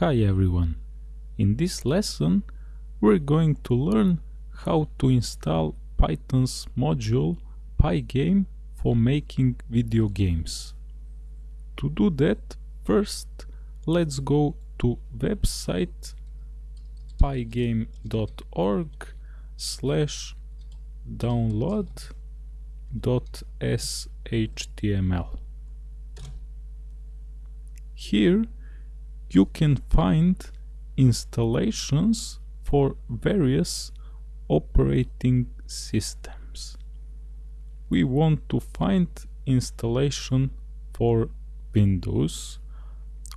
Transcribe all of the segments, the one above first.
Hi everyone! In this lesson we're going to learn how to install Python's module Pygame for making video games. To do that, first let's go to website pygame.org slash download. Here you can find installations for various operating systems. We want to find installation for Windows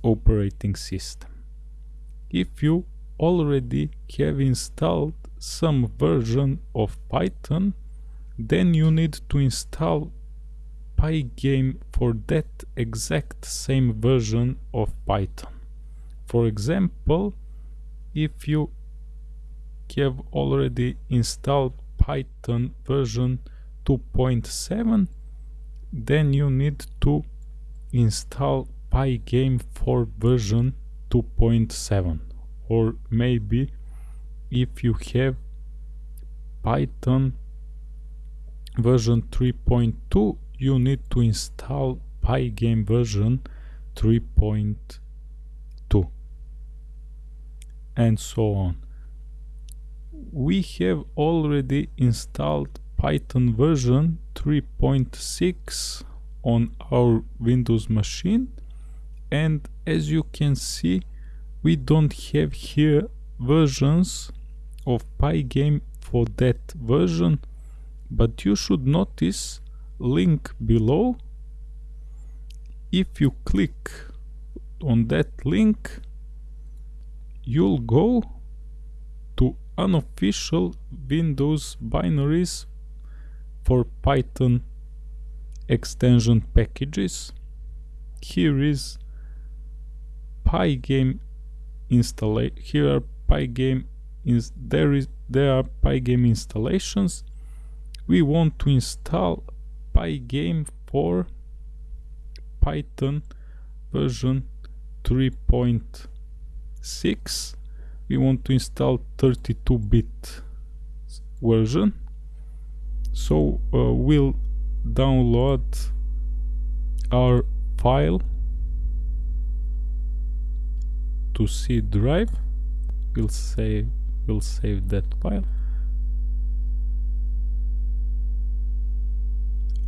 operating system. If you already have installed some version of Python, then you need to install Pygame for that exact same version of Python. For example, if you have already installed Python version 2.7, then you need to install Pygame for version 2.7 or maybe if you have Python version 3.2 you need to install Pygame version 3.2 and so on. We have already installed Python version 3.6 on our Windows machine and as you can see we don't have here versions of Pygame for that version but you should notice link below if you click on that link you'll go to unofficial Windows binaries for Python extension packages. Here is Pygame install. Here are Pygame. Is there is there are Pygame installations. We want to install Pygame for Python version 3. 6 we want to install 32-bit version. So uh, we'll download our file to C drive. We'll save we'll save that file.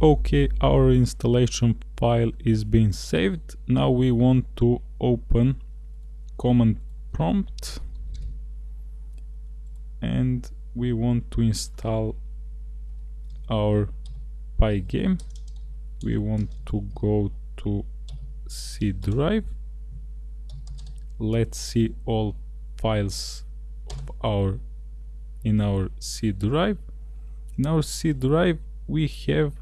Okay our installation file is being saved. Now we want to open command prompt. And we want to install our pygame. We want to go to C drive. Let's see all files of our in our C drive. In our C drive we have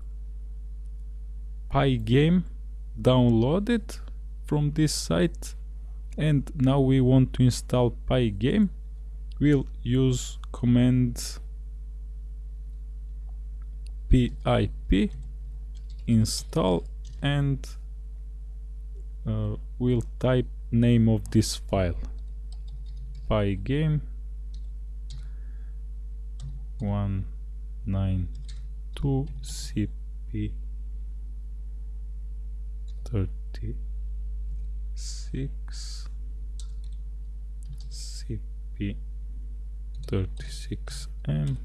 pygame downloaded from this site and now we want to install pygame. We'll use command pip install and uh, we'll type name of this file. Pygame 192 cp 36 36M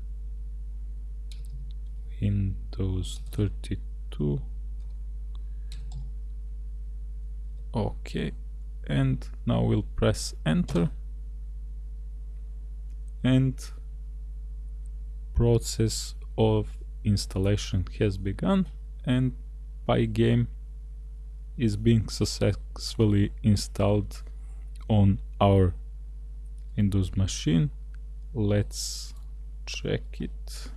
Windows 32 okay and now we'll press enter. And process of installation has begun and Pygame is being successfully installed on our Windows machine. Let's check it.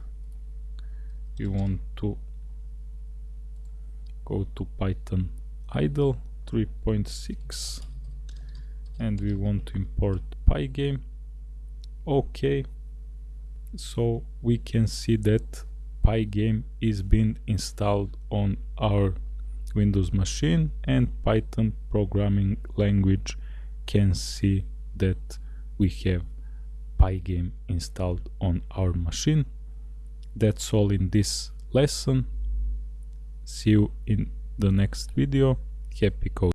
We want to go to Python idle 3.6 and we want to import pygame okay so we can see that pygame is being installed on our windows machine and python programming language can see that we have Pygame installed on our machine. That's all in this lesson. See you in the next video. Happy coding!